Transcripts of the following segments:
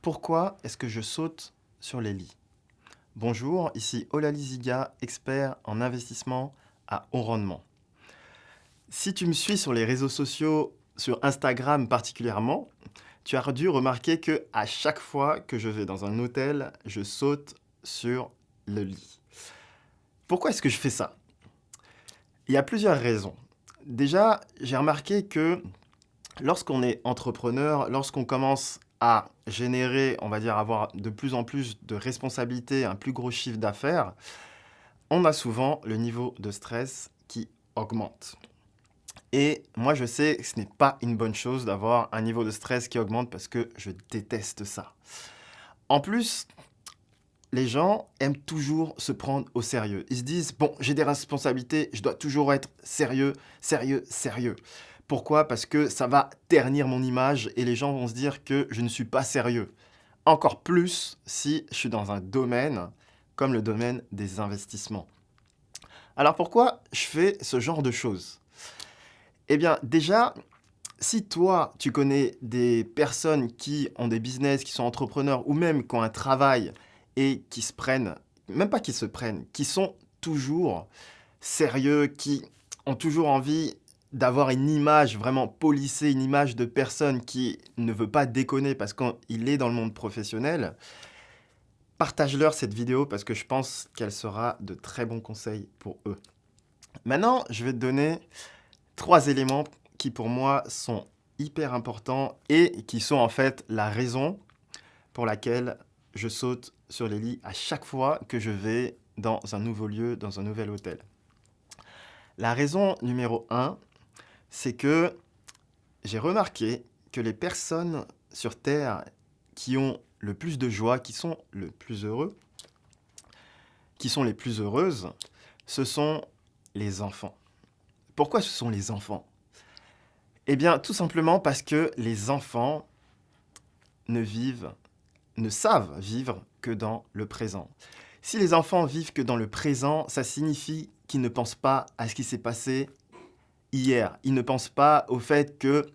Pourquoi est-ce que je saute sur les lits? Bonjour, ici Olali Ziga, expert en investissement à haut rendement. Si tu me suis sur les réseaux sociaux, sur Instagram particulièrement, tu as dû remarquer que à chaque fois que je vais dans un hôtel, je saute sur le lit. Pourquoi est-ce que je fais ça? Il y a plusieurs raisons. Déjà, j'ai remarqué que lorsqu'on est entrepreneur, lorsqu'on commence à générer, on va dire, avoir de plus en plus de responsabilités, un plus gros chiffre d'affaires, on a souvent le niveau de stress qui augmente. Et moi, je sais que ce n'est pas une bonne chose d'avoir un niveau de stress qui augmente parce que je déteste ça. En plus, les gens aiment toujours se prendre au sérieux. Ils se disent, bon, j'ai des responsabilités, je dois toujours être sérieux, sérieux, sérieux. Pourquoi? Parce que ça va ternir mon image et les gens vont se dire que je ne suis pas sérieux. Encore plus si je suis dans un domaine comme le domaine des investissements. Alors pourquoi je fais ce genre de choses? Eh bien déjà, si toi, tu connais des personnes qui ont des business, qui sont entrepreneurs ou même qui ont un travail et qui se prennent, même pas qui se prennent, qui sont toujours sérieux, qui ont toujours envie d'avoir une image vraiment polissée, une image de personne qui ne veut pas déconner parce qu'il est dans le monde professionnel, partage-leur cette vidéo parce que je pense qu'elle sera de très bons conseils pour eux. Maintenant, je vais te donner trois éléments qui pour moi sont hyper importants et qui sont en fait la raison pour laquelle je saute sur les lits à chaque fois que je vais dans un nouveau lieu, dans un nouvel hôtel. La raison numéro un, c'est que j'ai remarqué que les personnes sur Terre qui ont le plus de joie, qui sont le plus heureux, qui sont les plus heureuses, ce sont les enfants. Pourquoi ce sont les enfants? Eh bien, tout simplement parce que les enfants ne vivent, ne savent vivre que dans le présent. Si les enfants vivent que dans le présent, ça signifie qu'ils ne pensent pas à ce qui s'est passé hier. Ils ne pensent pas au fait que,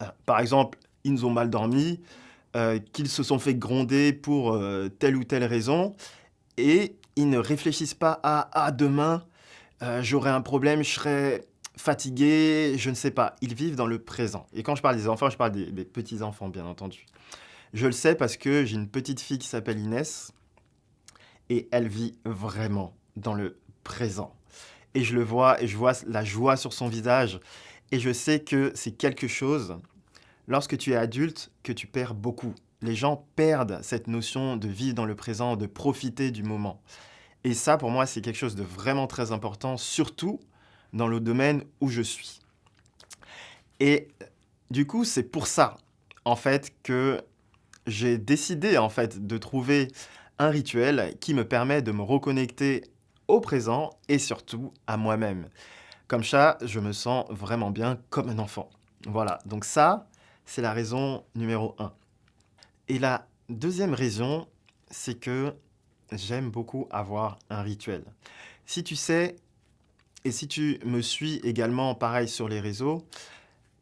euh, par exemple, ils ont mal dormi, euh, qu'ils se sont fait gronder pour euh, telle ou telle raison, et ils ne réfléchissent pas à « ah, demain, j'aurai un problème, je serai fatigué, je ne sais pas ». Ils vivent dans le présent. Et quand je parle des enfants, je parle des, des petits-enfants, bien entendu. Je le sais parce que j'ai une petite fille qui s'appelle Inès, et elle vit vraiment dans le présent et je le vois et je vois la joie sur son visage et je sais que c'est quelque chose, lorsque tu es adulte, que tu perds beaucoup. Les gens perdent cette notion de vivre dans le présent, de profiter du moment. Et ça, pour moi, c'est quelque chose de vraiment très important, surtout dans le domaine où je suis. Et du coup, c'est pour ça, en fait, que j'ai décidé, en fait, de trouver un rituel qui me permet de me reconnecter au présent et surtout à moi-même. Comme ça, je me sens vraiment bien comme un enfant. Voilà, donc ça, c'est la raison numéro un. Et la deuxième raison, c'est que j'aime beaucoup avoir un rituel. Si tu sais, et si tu me suis également pareil sur les réseaux,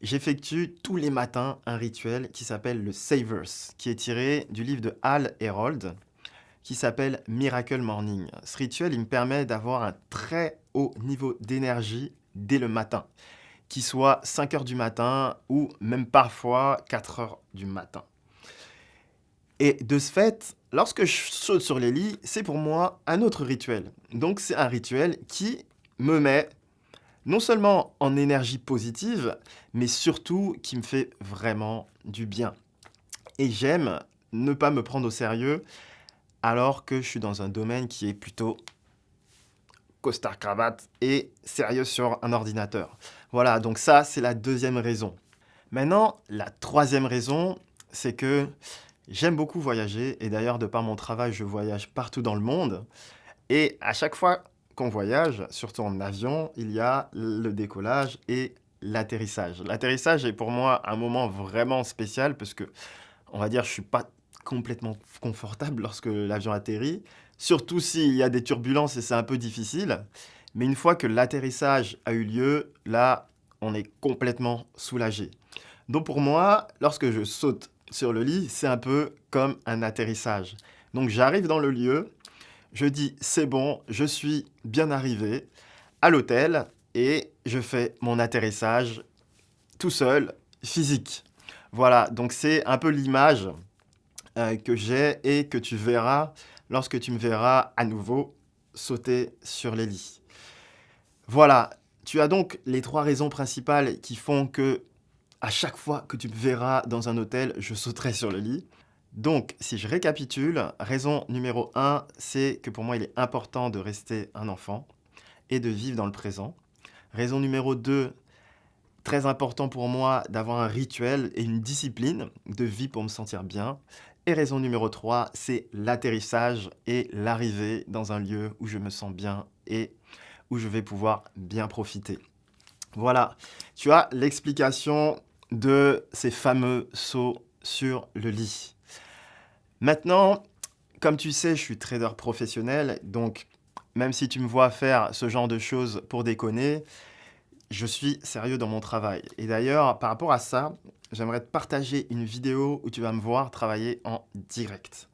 j'effectue tous les matins un rituel qui s'appelle le Savers, qui est tiré du livre de Hal Herold, qui s'appelle Miracle Morning. Ce rituel, il me permet d'avoir un très haut niveau d'énergie dès le matin, qu'il soit 5 heures du matin ou même parfois 4 heures du matin. Et de ce fait, lorsque je saute sur les lits, c'est pour moi un autre rituel. Donc c'est un rituel qui me met non seulement en énergie positive, mais surtout qui me fait vraiment du bien. Et j'aime ne pas me prendre au sérieux alors que je suis dans un domaine qui est plutôt costard cravate et sérieux sur un ordinateur. Voilà, donc ça, c'est la deuxième raison. Maintenant, la troisième raison, c'est que j'aime beaucoup voyager et d'ailleurs, de par mon travail, je voyage partout dans le monde. Et à chaque fois voyage, surtout en avion, il y a le décollage et l'atterrissage. L'atterrissage est pour moi un moment vraiment spécial parce que, on va dire, je suis pas complètement confortable lorsque l'avion atterrit, surtout s'il y a des turbulences et c'est un peu difficile. Mais une fois que l'atterrissage a eu lieu, là, on est complètement soulagé. Donc pour moi, lorsque je saute sur le lit, c'est un peu comme un atterrissage. Donc j'arrive dans le lieu, je dis c'est bon, je suis bien arrivé à l'hôtel et je fais mon atterrissage tout seul, physique. Voilà, donc c'est un peu l'image euh, que j'ai et que tu verras lorsque tu me verras à nouveau sauter sur les lits. Voilà, tu as donc les trois raisons principales qui font que à chaque fois que tu me verras dans un hôtel, je sauterai sur le lit. Donc, si je récapitule, raison numéro 1, c'est que pour moi, il est important de rester un enfant et de vivre dans le présent. Raison numéro 2, très important pour moi d'avoir un rituel et une discipline de vie pour me sentir bien. Et raison numéro 3, c'est l'atterrissage et l'arrivée dans un lieu où je me sens bien et où je vais pouvoir bien profiter. Voilà, tu as l'explication de ces fameux sauts sur le lit. Maintenant, comme tu sais, je suis trader professionnel, donc même si tu me vois faire ce genre de choses pour déconner, je suis sérieux dans mon travail. Et d'ailleurs, par rapport à ça, j'aimerais te partager une vidéo où tu vas me voir travailler en direct.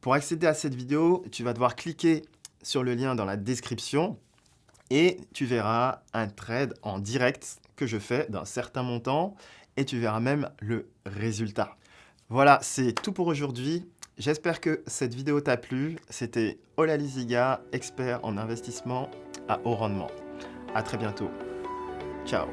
Pour accéder à cette vidéo, tu vas devoir cliquer sur le lien dans la description et tu verras un trade en direct que je fais d'un certain montant et tu verras même le résultat. Voilà, c'est tout pour aujourd'hui. J'espère que cette vidéo t'a plu. C'était Ola Liziga, expert en investissement à haut rendement. À très bientôt. Ciao